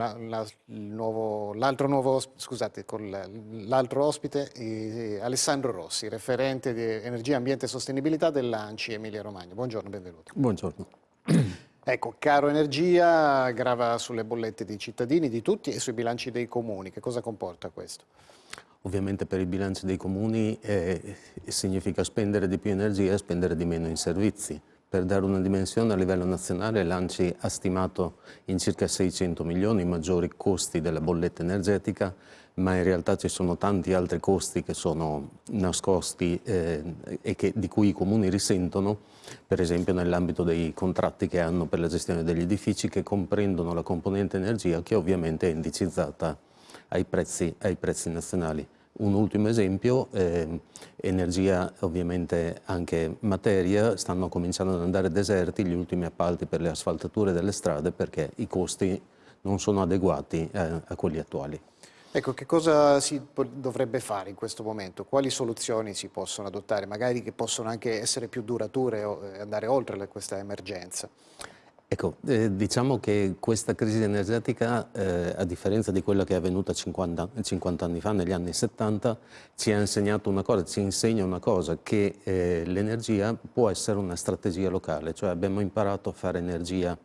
L'altro nuovo, scusate, con l'altro ospite, eh, Alessandro Rossi, referente di Energia, Ambiente e Sostenibilità dell'ANCI Emilia Romagna. Buongiorno, benvenuto. Buongiorno. Ecco, caro energia grava sulle bollette dei cittadini, di tutti e sui bilanci dei comuni. Che cosa comporta questo? Ovviamente per i bilanci dei comuni eh, significa spendere di più energia e spendere di meno in servizi. Per dare una dimensione a livello nazionale l'ANCI ha stimato in circa 600 milioni i maggiori costi della bolletta energetica, ma in realtà ci sono tanti altri costi che sono nascosti eh, e che, di cui i comuni risentono, per esempio nell'ambito dei contratti che hanno per la gestione degli edifici che comprendono la componente energia che ovviamente è indicizzata ai prezzi, ai prezzi nazionali. Un ultimo esempio, eh, energia ovviamente anche materia, stanno cominciando ad andare deserti gli ultimi appalti per le asfaltature delle strade perché i costi non sono adeguati eh, a quelli attuali. Ecco, che cosa si dovrebbe fare in questo momento? Quali soluzioni si possono adottare, magari che possono anche essere più durature e andare oltre questa emergenza? Ecco, eh, diciamo che questa crisi energetica, eh, a differenza di quella che è avvenuta 50, 50, anni fa, negli anni 70, ci ha insegnato una cosa, ci insegna una cosa, che eh, l'energia può essere una strategia locale, cioè abbiamo imparato a fare energia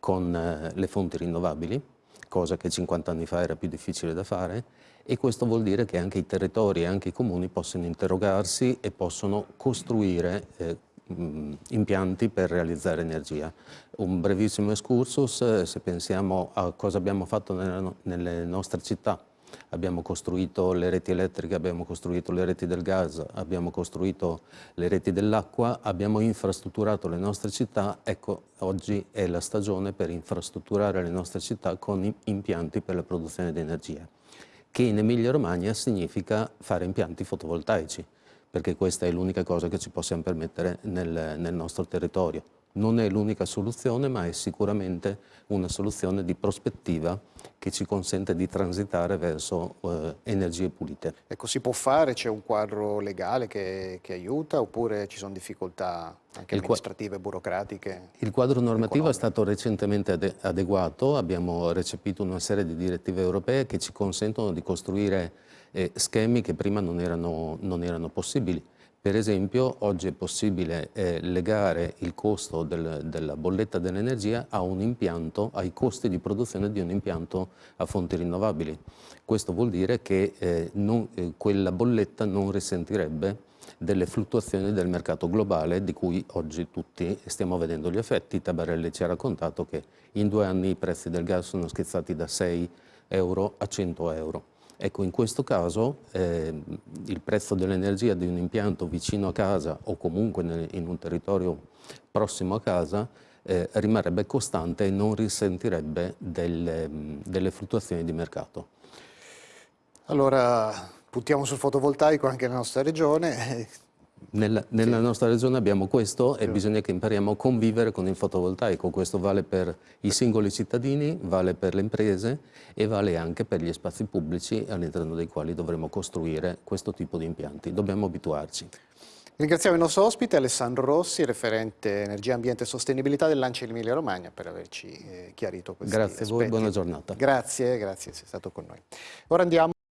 con eh, le fonti rinnovabili, cosa che 50 anni fa era più difficile da fare, e questo vuol dire che anche i territori e anche i comuni possono interrogarsi e possono costruire eh, impianti per realizzare energia. Un brevissimo excursus, eh, se pensiamo a cosa abbiamo fatto nelle nostre città. Abbiamo costruito le reti elettriche, abbiamo costruito le reti del gas, abbiamo costruito le reti dell'acqua, abbiamo infrastrutturato le nostre città, ecco oggi è la stagione per infrastrutturare le nostre città con impianti per la produzione di energia, che in Emilia Romagna significa fare impianti fotovoltaici perché questa è l'unica cosa che ci possiamo permettere nel, nel nostro territorio. Non è l'unica soluzione, ma è sicuramente una soluzione di prospettiva che ci consente di transitare verso eh, energie pulite. Ecco, si può fare? C'è un quadro legale che, che, aiuta oppure ci sono difficoltà anche il amministrative, burocratiche? Il quadro normativo economiche. è stato recentemente ade adeguato, abbiamo recepito una serie di direttive europee che ci consentono di costruire eh, schemi che prima non erano, non erano, possibili. Per esempio oggi è possibile eh, legare il costo del, della bolletta dell'energia ai costi di produzione di un impianto a fonti rinnovabili. Questo vuol dire che eh, non, eh, quella bolletta non risentirebbe delle fluttuazioni del mercato globale di cui oggi tutti stiamo vedendo gli effetti. Tabarelli ci ha raccontato che in due anni i prezzi del gas sono schizzati da 6 euro a 100 euro. Ecco, in questo caso eh, il prezzo dell'energia di un impianto vicino a casa o comunque nel, in un territorio prossimo a casa eh, rimarrebbe costante e non risentirebbe delle, delle fluttuazioni di mercato. Allora, puntiamo sul fotovoltaico anche nella nostra regione, nella, nella sì. nostra regione abbiamo questo e bisogna che impariamo a convivere con il fotovoltaico. Questo vale per i singoli cittadini, vale per le imprese e vale anche per gli spazi pubblici all'interno dei quali dovremo costruire questo tipo di impianti. Dobbiamo abituarci. Ringraziamo il nostro ospite Alessandro Rossi, referente Energia, Ambiente e Sostenibilità dell'Ancia Emilia Romagna per averci eh, chiarito questi Grazie aspetti. a voi, buona giornata. Grazie, grazie, sei stato con noi. Ora andiamo